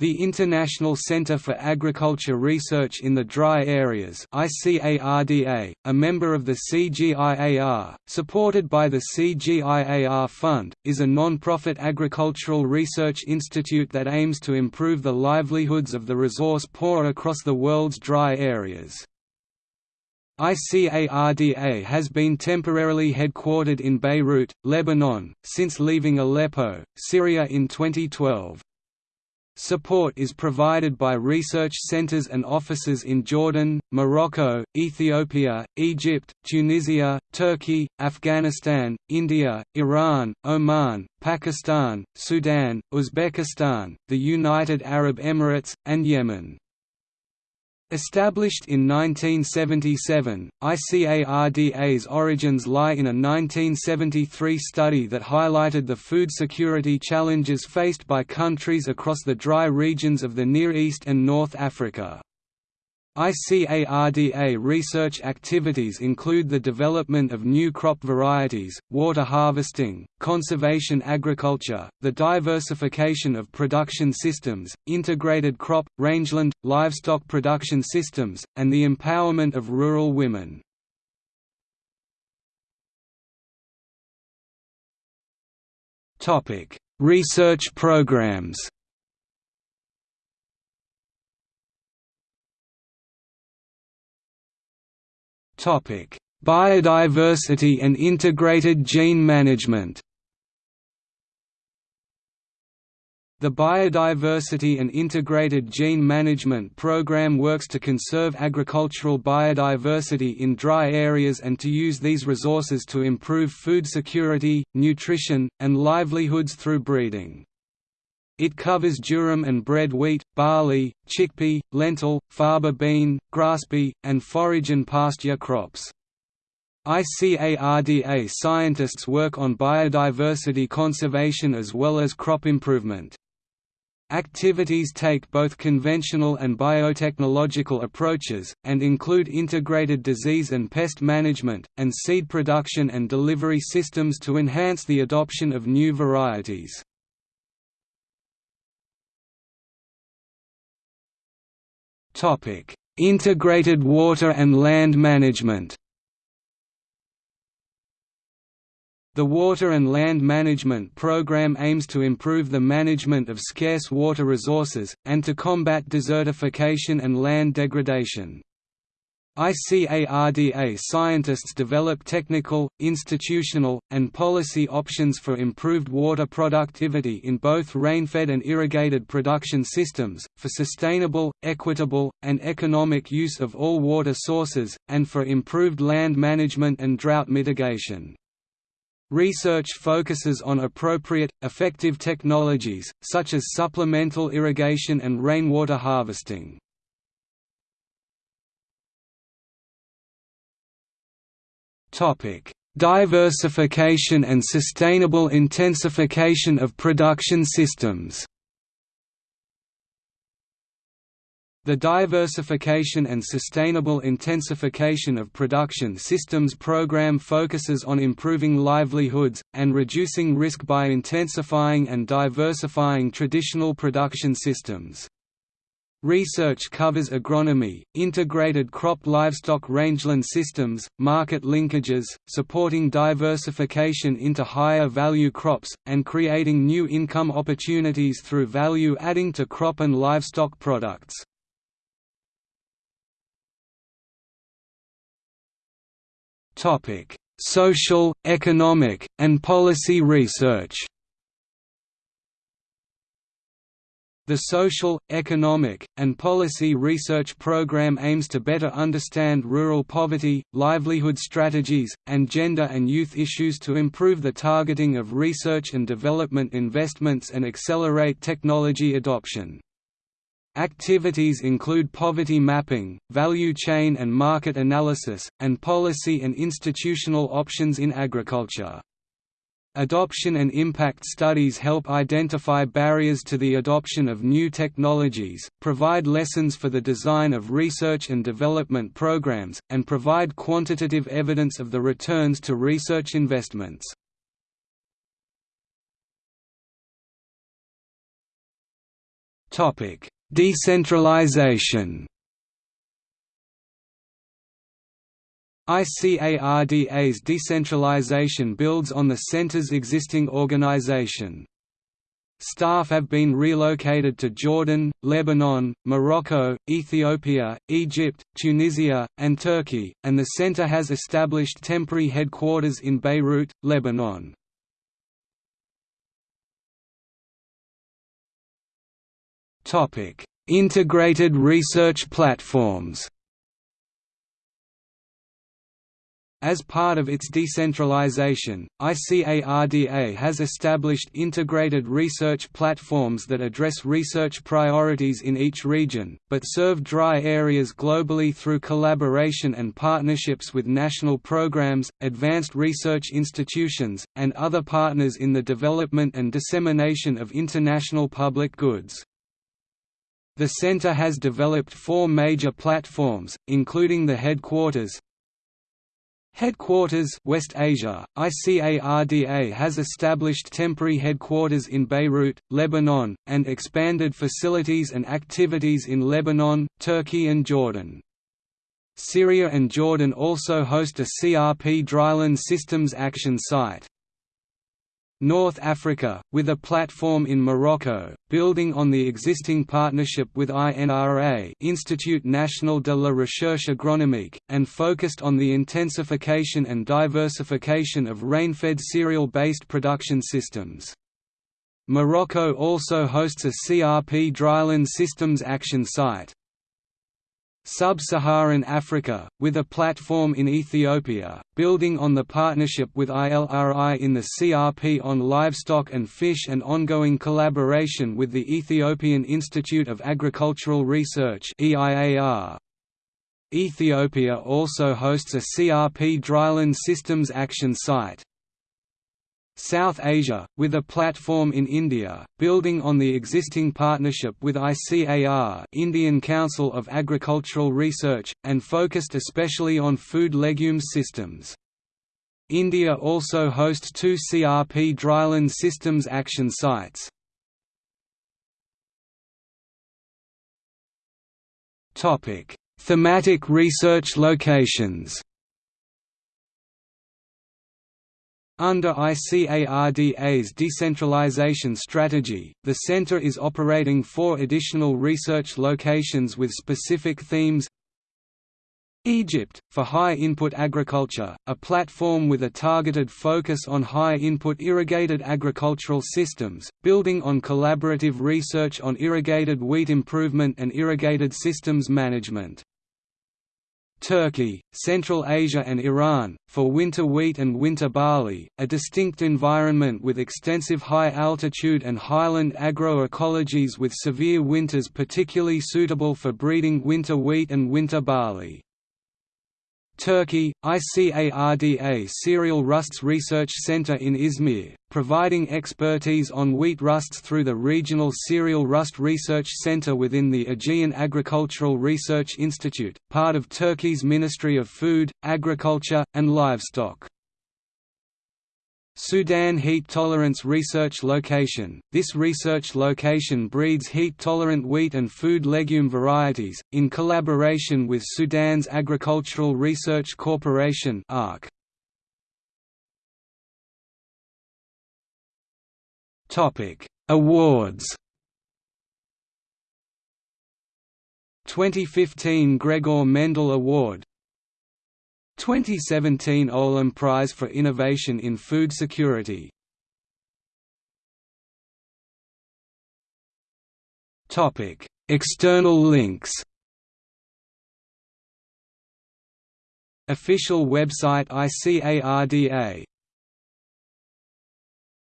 The International Centre for Agriculture Research in the Dry Areas ICARDA, a member of the CGIAR, supported by the CGIAR Fund, is a non-profit agricultural research institute that aims to improve the livelihoods of the resource poor across the world's dry areas. ICARDA has been temporarily headquartered in Beirut, Lebanon, since leaving Aleppo, Syria in 2012. Support is provided by research centers and offices in Jordan, Morocco, Ethiopia, Egypt, Tunisia, Turkey, Afghanistan, India, Iran, Oman, Pakistan, Sudan, Uzbekistan, the United Arab Emirates, and Yemen. Established in 1977, ICARDA's origins lie in a 1973 study that highlighted the food security challenges faced by countries across the dry regions of the Near East and North Africa. ICARDA research activities include the development of new crop varieties, water harvesting, conservation agriculture, the diversification of production systems, integrated crop, rangeland, livestock production systems, and the empowerment of rural women. Research programs Biodiversity and integrated gene management. The Biodiversity and Integrated Gene Management Program works to conserve agricultural biodiversity in dry areas and to use these resources to improve food security, nutrition, and livelihoods through breeding. It covers durum and bread wheat, barley, chickpea, lentil, faba bean, grasspea, and forage and pasture crops. ICARDA scientists work on biodiversity conservation as well as crop improvement. Activities take both conventional and biotechnological approaches, and include integrated disease and pest management, and seed production and delivery systems to enhance the adoption of new varieties. Integrated water and land management. The Water and Land Management Program aims to improve the management of scarce water resources, and to combat desertification and land degradation. ICARDA scientists develop technical, institutional, and policy options for improved water productivity in both rainfed and irrigated production systems, for sustainable, equitable, and economic use of all water sources, and for improved land management and drought mitigation. Research focuses on appropriate, effective technologies, such as supplemental irrigation and rainwater harvesting. Diversification and sustainable intensification of production systems. The Diversification and Sustainable Intensification of Production Systems program focuses on improving livelihoods, and reducing risk by intensifying and diversifying traditional production systems. Research covers agronomy, integrated crop livestock rangeland systems, market linkages, supporting diversification into higher value crops, and creating new income opportunities through value adding to crop and livestock products. Social, economic, and policy research The Social, Economic, and Policy Research Program aims to better understand rural poverty, livelihood strategies, and gender and youth issues to improve the targeting of research and development investments and accelerate technology adoption. Activities include poverty mapping, value chain and market analysis, and policy and institutional options in agriculture. Adoption and impact studies help identify barriers to the adoption of new technologies, provide lessons for the design of research and development programs, and provide quantitative evidence of the returns to research investments. Decentralization ICARDA's decentralization builds on the center's existing organization. Staff have been relocated to Jordan, Lebanon, Morocco, Ethiopia, Egypt, Tunisia, and Turkey, and the center has established temporary headquarters in Beirut, Lebanon. Integrated research platforms As part of its decentralization, ICARDA has established integrated research platforms that address research priorities in each region, but serve dry areas globally through collaboration and partnerships with national programs, advanced research institutions, and other partners in the development and dissemination of international public goods. The center has developed four major platforms, including the headquarters, Headquarters West Asia, ICARDA has established temporary headquarters in Beirut, Lebanon, and expanded facilities and activities in Lebanon, Turkey and Jordan. Syria and Jordan also host a CRP dryland systems action site. North Africa, with a platform in Morocco, building on the existing partnership with INRA Institut National de la Recherche Agronomique, and focused on the intensification and diversification of rain-fed cereal-based production systems. Morocco also hosts a CRP dryland systems action site. Sub-Saharan Africa, with a platform in Ethiopia, building on the partnership with ILRI in the CRP on livestock and fish and ongoing collaboration with the Ethiopian Institute of Agricultural Research Ethiopia also hosts a CRP dryland systems action site. South Asia, with a platform in India, building on the existing partnership with ICAR Indian Council of Agricultural Research, and focused especially on food legumes systems. India also hosts two CRP dryland systems action sites. Thematic research locations Under ICARDA's decentralization strategy, the center is operating four additional research locations with specific themes Egypt, for high-input agriculture, a platform with a targeted focus on high-input irrigated agricultural systems, building on collaborative research on irrigated wheat improvement and irrigated systems management. Turkey, Central Asia and Iran, for winter wheat and winter barley, a distinct environment with extensive high altitude and highland agroecologies with severe winters particularly suitable for breeding winter wheat and winter barley. Turkey, ICARDA Cereal Rusts Research Center in Izmir, providing expertise on wheat rusts through the Regional Cereal Rust Research Center within the Aegean Agricultural Research Institute, part of Turkey's Ministry of Food, Agriculture, and Livestock. Sudan Heat Tolerance Research Location – This research location breeds heat-tolerant wheat and food legume varieties, in collaboration with Sudan's Agricultural Research Corporation. Awards. 2015 Gregor Mendel Award 2017 Olam Prize for Innovation in Food Security. External links. Official website ICARDA